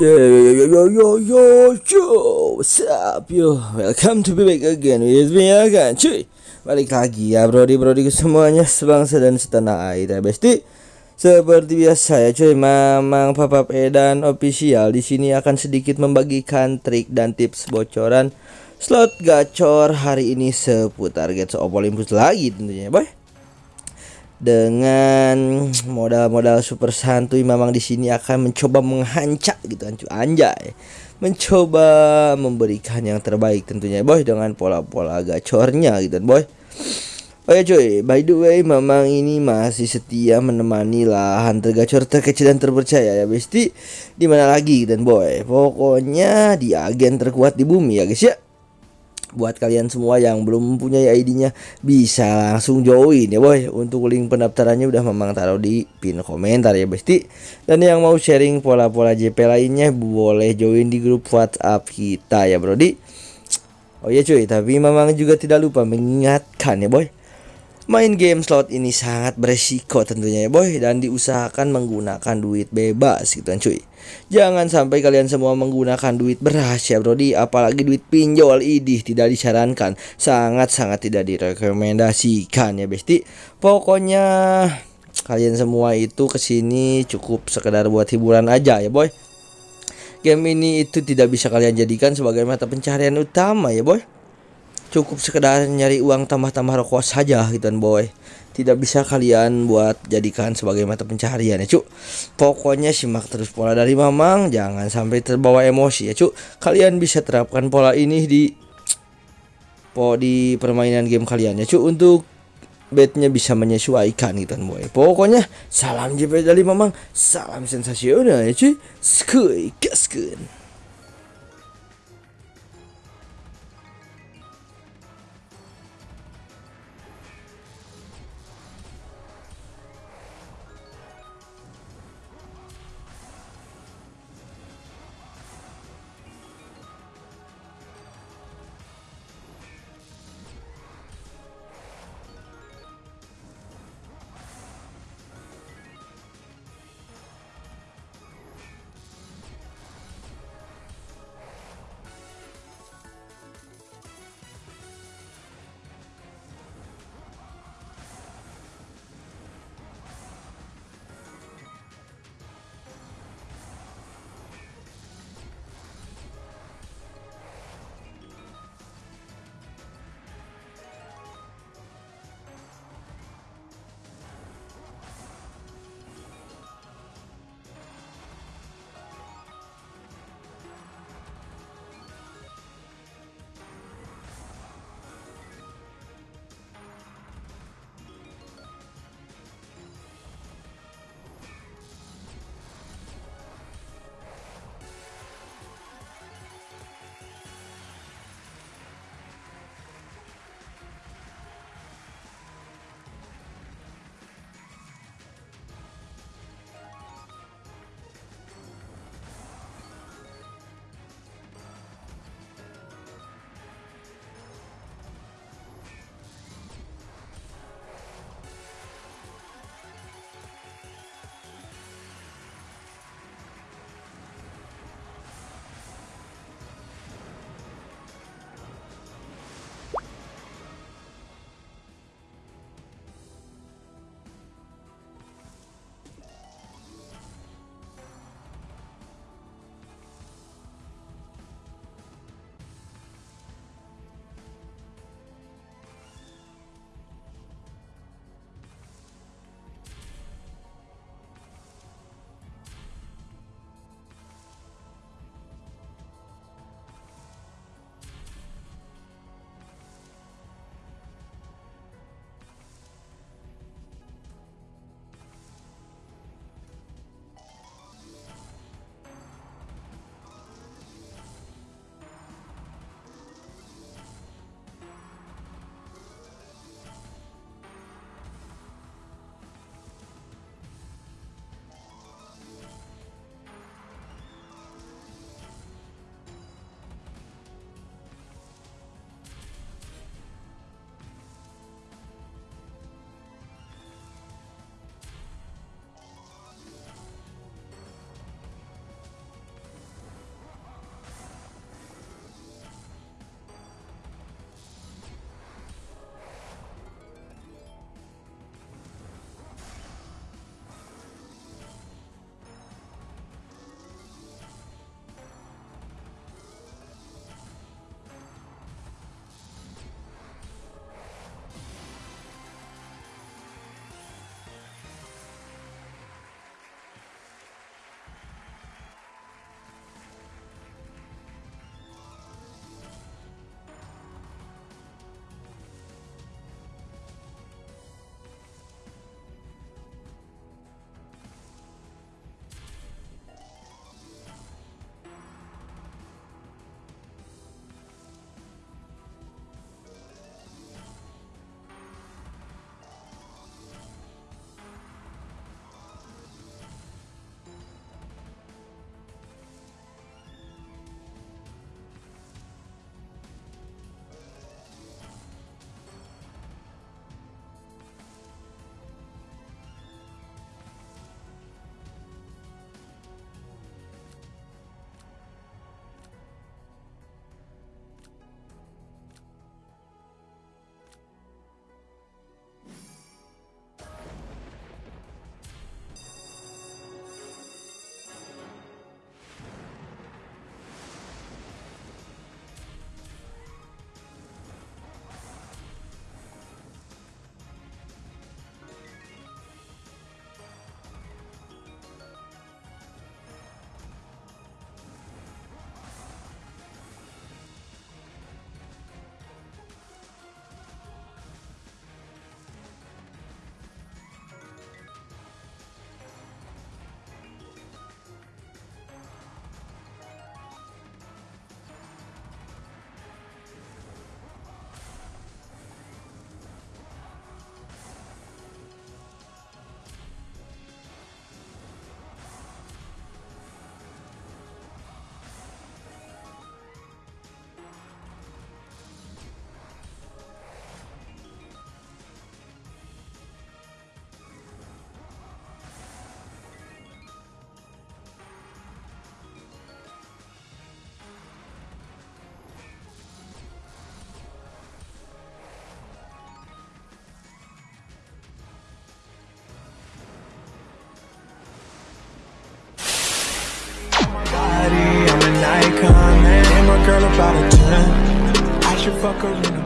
Yo yo yo yo yo yo What's up yo Welcome to be back again with me ya kan cuy Balik lagi ya brody brody semuanya sebangsa dan setanah air ya besti Seperti biasa ya cuy Mamang Papa Edan official di sini akan sedikit membagikan trik dan tips bocoran slot gacor hari ini seputar Gates of Olympus lagi tentunya boy dengan modal-modal super santuy memang di sini akan mencoba menghancak gitu kan anjay. Mencoba memberikan yang terbaik tentunya boy dengan pola-pola gacornya gitu boy. Oh ya cuy, by the way memang ini masih setia menemani lah hunter gacor terkecil dan terpercaya ya besti. Di mana lagi dan boy? Pokoknya di agen terkuat di bumi ya guys ya buat kalian semua yang belum mempunyai ID-nya bisa langsung join ya boy. Untuk link pendaftarannya udah memang taruh di pin komentar ya besti dan yang mau sharing pola-pola JP lainnya boleh join di grup WhatsApp kita ya brodi oh ya cuy tapi memang juga tidak lupa mengingatkan ya boy Main game slot ini sangat beresiko tentunya ya boy dan diusahakan menggunakan duit bebas gitu kan cuy. Jangan sampai kalian semua menggunakan duit beras ya brodi apalagi duit pinjol idih tidak disarankan sangat-sangat tidak direkomendasikan ya besti. Pokoknya kalian semua itu ke sini cukup sekedar buat hiburan aja ya boy. Game ini itu tidak bisa kalian jadikan sebagai mata pencarian utama ya boy cukup sekedar nyari uang tambah-tambah rokok saja gitu kan boy. Tidak bisa kalian buat jadikan sebagai mata pencaharian ya cuk. Pokoknya simak terus pola dari mamang jangan sampai terbawa emosi ya cuk. Kalian bisa terapkan pola ini di po di permainan game kalian ya cuk untuk bednya bisa menyesuaikan gitu kan boy. Pokoknya salam JP dari mamang. Salam sensasional ya cuy skuy gaskeun out of ten. I should fuck her in.